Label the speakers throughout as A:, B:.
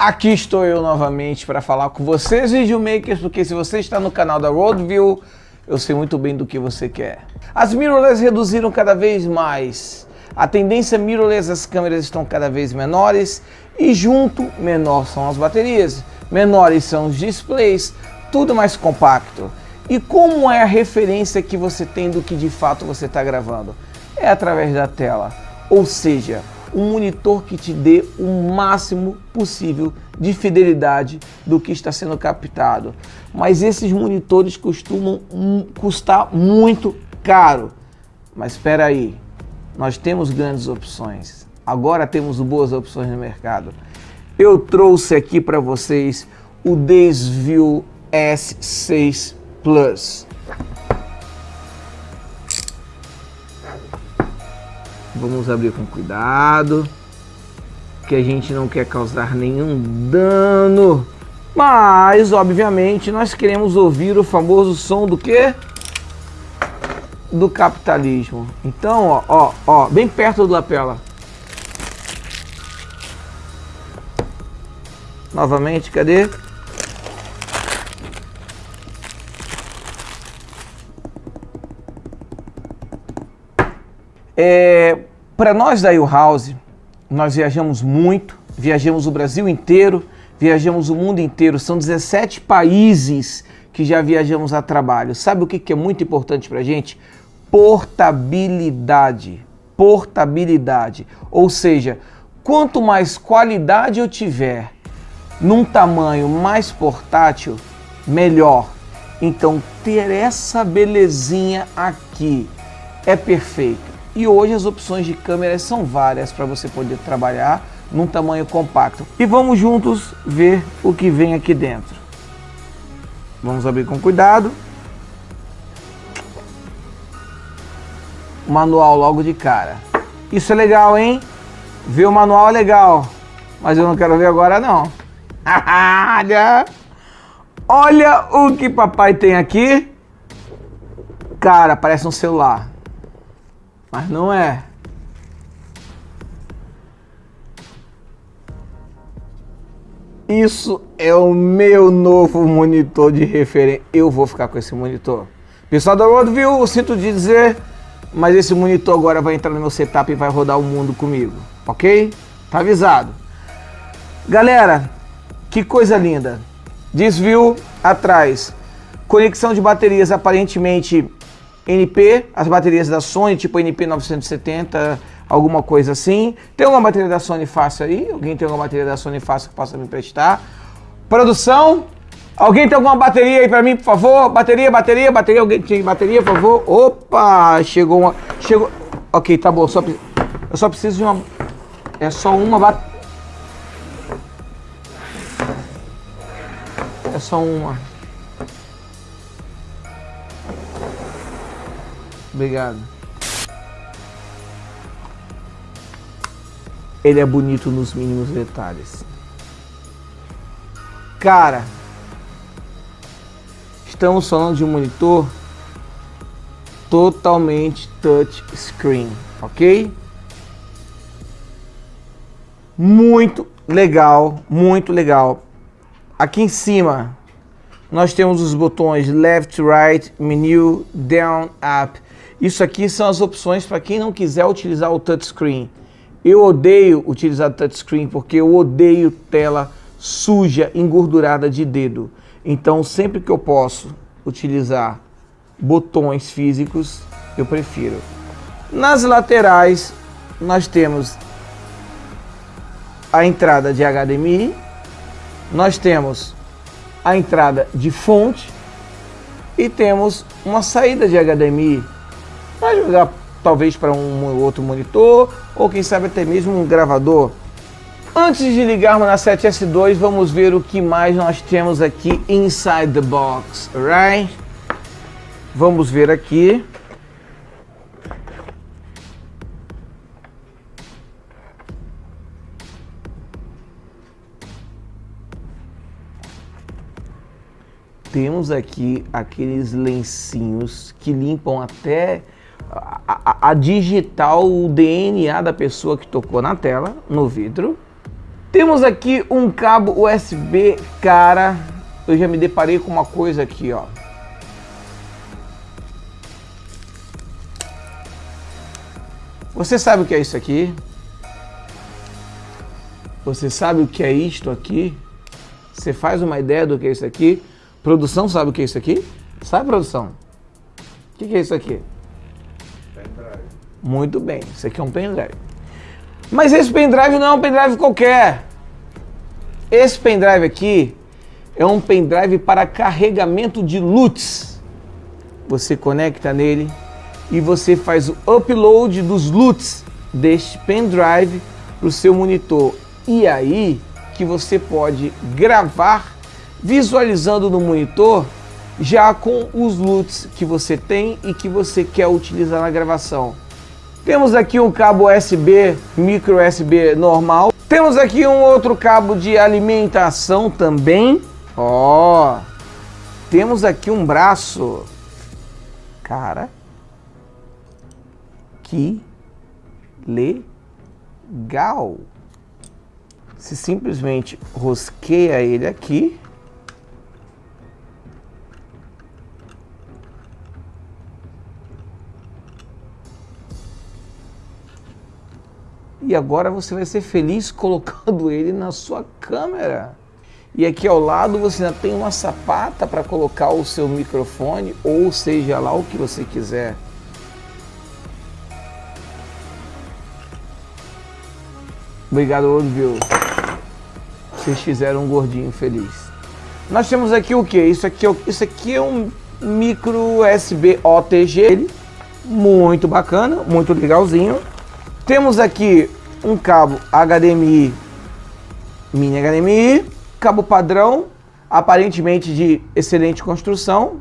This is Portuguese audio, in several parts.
A: Aqui estou eu novamente para falar com vocês, videomakers, porque se você está no canal da Roadview, eu sei muito bem do que você quer. As mirrorless reduziram cada vez mais. A tendência mirrorless, as câmeras estão cada vez menores e junto, menor são as baterias, menores são os displays, tudo mais compacto. E como é a referência que você tem do que de fato você está gravando? É através da tela, ou seja, um monitor que te dê o máximo possível de fidelidade do que está sendo captado. Mas esses monitores costumam custar muito caro. Mas espera aí, nós temos grandes opções. Agora temos boas opções no mercado. Eu trouxe aqui para vocês o Desview S6 Plus. Vamos abrir com cuidado, que a gente não quer causar nenhum dano. Mas, obviamente, nós queremos ouvir o famoso som do quê? Do capitalismo. Então, ó, ó, ó, bem perto do lapela. Novamente, cadê? É, para nós da U-House, nós viajamos muito, viajamos o Brasil inteiro, viajamos o mundo inteiro. São 17 países que já viajamos a trabalho. Sabe o que é muito importante para a gente? Portabilidade. Portabilidade. Ou seja, quanto mais qualidade eu tiver num tamanho mais portátil, melhor. Então, ter essa belezinha aqui é perfeito. E hoje as opções de câmeras são várias para você poder trabalhar num tamanho compacto. E vamos juntos ver o que vem aqui dentro. Vamos abrir com cuidado. Manual logo de cara. Isso é legal, hein? Ver o manual é legal, mas eu não quero ver agora não. Olha! Olha o que papai tem aqui. Cara, parece um celular. Mas não é. Isso é o meu novo monitor de referência. Eu vou ficar com esse monitor. Pessoal da Roadview, sinto dizer, mas esse monitor agora vai entrar no meu setup e vai rodar o mundo comigo, ok? Tá avisado. Galera, que coisa linda. Desvio atrás. Conexão de baterias aparentemente NP, as baterias da Sony, tipo NP 970, alguma coisa assim. Tem alguma bateria da Sony fácil aí? Alguém tem alguma bateria da Sony fácil que possa me emprestar? Produção, alguém tem alguma bateria aí pra mim, por favor? Bateria, bateria, bateria, alguém tem bateria, por favor? Opa, chegou uma... Chegou... Ok, tá bom, só, eu só preciso de uma... É só uma bateria. É só uma. Obrigado. Ele é bonito nos mínimos detalhes. Cara, estamos falando de um monitor totalmente touch screen, ok? Muito legal, muito legal. Aqui em cima nós temos os botões left, right, menu, down, up. Isso aqui são as opções para quem não quiser utilizar o touchscreen. Eu odeio utilizar touchscreen porque eu odeio tela suja, engordurada de dedo. Então sempre que eu posso utilizar botões físicos, eu prefiro. Nas laterais nós temos a entrada de HDMI, nós temos a entrada de fonte e temos uma saída de HDMI Vai jogar talvez para um outro monitor ou quem sabe até mesmo um gravador. Antes de ligarmos na 7S2, vamos ver o que mais nós temos aqui inside the box, right? Vamos ver aqui. Temos aqui aqueles lencinhos que limpam até a, digital o DNA da pessoa que tocou na tela, no vidro. Temos aqui um cabo USB, cara, eu já me deparei com uma coisa aqui, ó. Você sabe o que é isso aqui? Você sabe o que é isto aqui? Você faz uma ideia do que é isso aqui? Produção sabe o que é isso aqui? Sabe, produção? O que é isso aqui? Muito bem, isso aqui é um pendrive. Mas esse pendrive não é um pendrive qualquer. Esse pendrive aqui é um pendrive para carregamento de LUTs. Você conecta nele e você faz o upload dos LUTs deste pendrive para o seu monitor. E aí que você pode gravar visualizando no monitor já com os LUTs que você tem e que você quer utilizar na gravação. Temos aqui um cabo USB, micro USB normal. Temos aqui um outro cabo de alimentação também. Ó, oh, temos aqui um braço. Cara, que legal. Se simplesmente rosqueia ele aqui. E agora você vai ser feliz colocando ele na sua câmera. E aqui ao lado você ainda tem uma sapata para colocar o seu microfone, ou seja lá o que você quiser. Obrigado, Olivio. Vocês fizeram um gordinho feliz. Nós temos aqui o que? Isso é isso aqui é um micro USB OTG. Muito bacana, muito legalzinho. Temos aqui um cabo HDMI, mini HDMI, cabo padrão, aparentemente de excelente construção.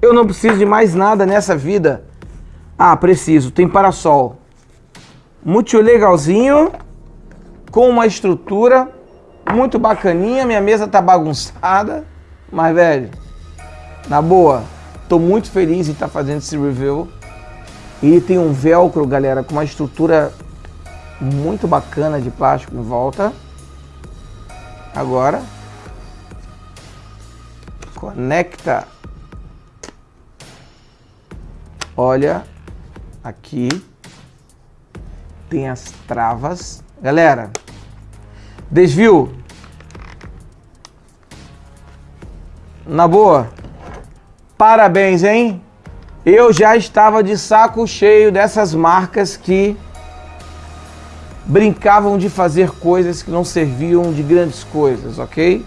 A: Eu não preciso de mais nada nessa vida. Ah, preciso, tem parasol. Muito legalzinho com uma estrutura muito bacaninha. Minha mesa tá bagunçada, mas velho, na boa, tô muito feliz em estar tá fazendo esse review. Ele tem um velcro, galera, com uma estrutura muito bacana de plástico em volta. Agora, conecta. Olha, aqui tem as travas. Galera, Desvio. Na boa. Parabéns, hein? Eu já estava de saco cheio dessas marcas que brincavam de fazer coisas que não serviam de grandes coisas, ok?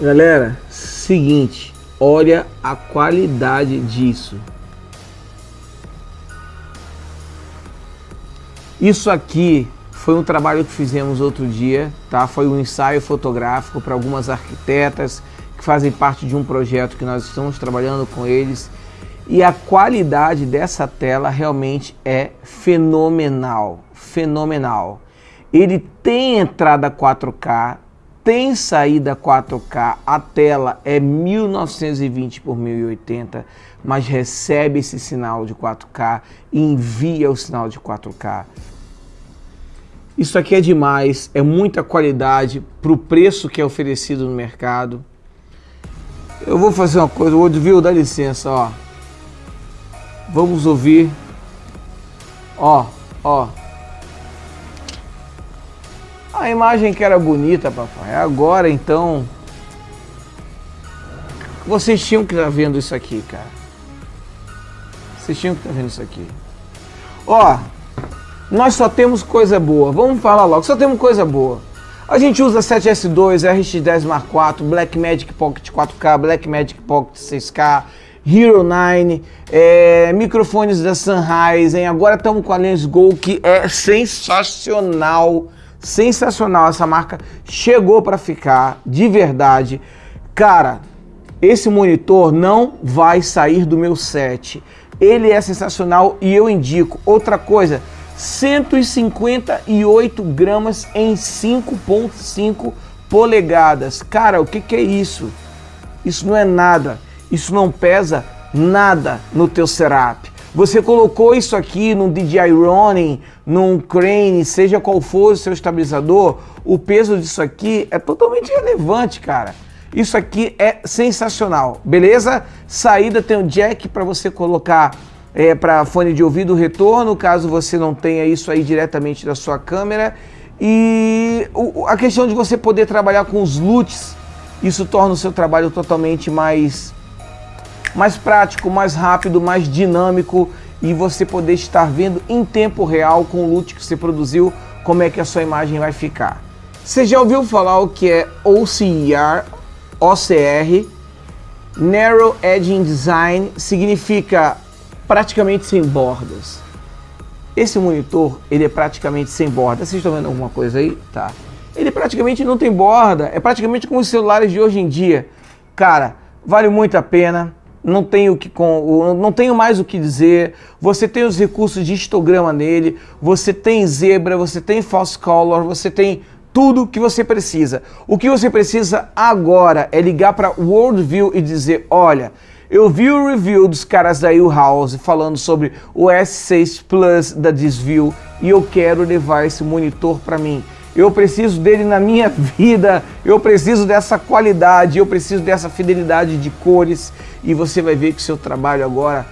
A: Galera, seguinte, olha a qualidade disso. Isso aqui foi um trabalho que fizemos outro dia, tá? Foi um ensaio fotográfico para algumas arquitetas que fazem parte de um projeto que nós estamos trabalhando com eles. E a qualidade dessa tela realmente é fenomenal, fenomenal. Ele tem entrada 4K, tem saída 4K, a tela é 1920 por 1080, mas recebe esse sinal de 4K e envia o sinal de 4K. Isso aqui é demais, é muita qualidade para o preço que é oferecido no mercado. Eu vou fazer uma coisa, o viu, dá licença, ó. Vamos ouvir. Ó, ó. A imagem que era bonita, papai. Agora, então... Vocês tinham que estar tá vendo isso aqui, cara. Vocês tinham que estar tá vendo isso aqui. Ó, nós só temos coisa boa. Vamos falar logo, só temos coisa boa. A gente usa 7S2, RX10 Mark IV, Blackmagic Pocket 4K, Blackmagic Pocket 6K, Hero 9, é, microfones da Sennheiser, agora estamos com a Lens Go que é sensacional, sensacional, essa marca chegou para ficar, de verdade. Cara, esse monitor não vai sair do meu set, ele é sensacional e eu indico. Outra coisa, 158 gramas em 5.5 polegadas. Cara, o que, que é isso? Isso não é nada. Isso não pesa nada no teu setup. Você colocou isso aqui num DJI Ronin, num Crane, seja qual for o seu estabilizador, o peso disso aqui é totalmente relevante, cara. Isso aqui é sensacional, beleza? Saída tem um jack para você colocar é, para fone de ouvido retorno, caso você não tenha isso aí diretamente da sua câmera. E a questão de você poder trabalhar com os LUTs, isso torna o seu trabalho totalmente mais mais prático, mais rápido, mais dinâmico e você poder estar vendo em tempo real com o loot que você produziu como é que a sua imagem vai ficar. Você já ouviu falar o que é OCR? OCR, Narrow Edging Design, significa praticamente sem bordas. Esse monitor, ele é praticamente sem borda. Vocês estão vendo alguma coisa aí? Tá. Ele praticamente não tem borda. É praticamente como os celulares de hoje em dia. Cara, vale muito a pena não tenho, que, não tenho mais o que dizer. Você tem os recursos de histograma nele, você tem zebra, você tem false color, você tem tudo que você precisa. O que você precisa agora é ligar para Worldview e dizer, olha, eu vi o review dos caras da U-House falando sobre o S6 Plus da Desview e eu quero levar esse monitor para mim eu preciso dele na minha vida, eu preciso dessa qualidade, eu preciso dessa fidelidade de cores e você vai ver que seu trabalho agora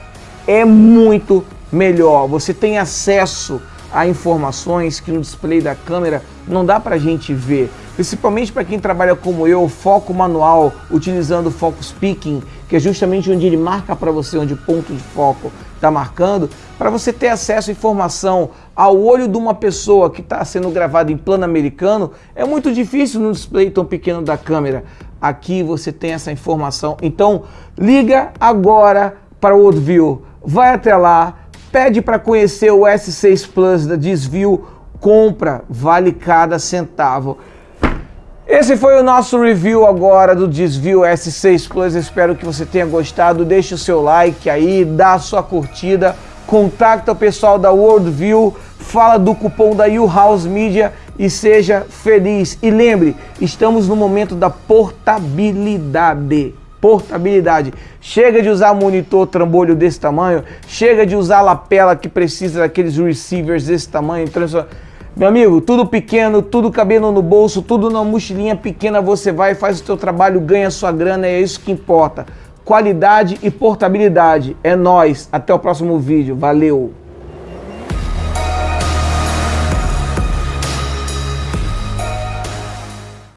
A: é muito melhor. Você tem acesso a informações que no display da câmera não dá para a gente ver. Principalmente para quem trabalha como eu, foco manual, utilizando o Focus Picking, que é justamente onde ele marca para você onde o ponto de foco está marcando, para você ter acesso à informação ao olho de uma pessoa que está sendo gravada em plano americano, é muito difícil no display tão pequeno da câmera. Aqui você tem essa informação. Então, liga agora para o Worldview, vai até lá, pede para conhecer o S6 Plus da Desvio, compra, vale cada centavo. Esse foi o nosso review agora do Desvio S6 Plus. Espero que você tenha gostado. Deixe o seu like aí, dá a sua curtida, contacta o pessoal da Worldview, fala do cupom da U-House Media e seja feliz. E lembre, estamos no momento da portabilidade portabilidade. Chega de usar monitor trambolho desse tamanho, chega de usar lapela que precisa daqueles receivers desse tamanho. Meu amigo, tudo pequeno, tudo cabendo no bolso, tudo na mochilinha pequena, você vai, faz o seu trabalho, ganha sua grana, é isso que importa. Qualidade e portabilidade. É nós. Até o próximo vídeo. Valeu!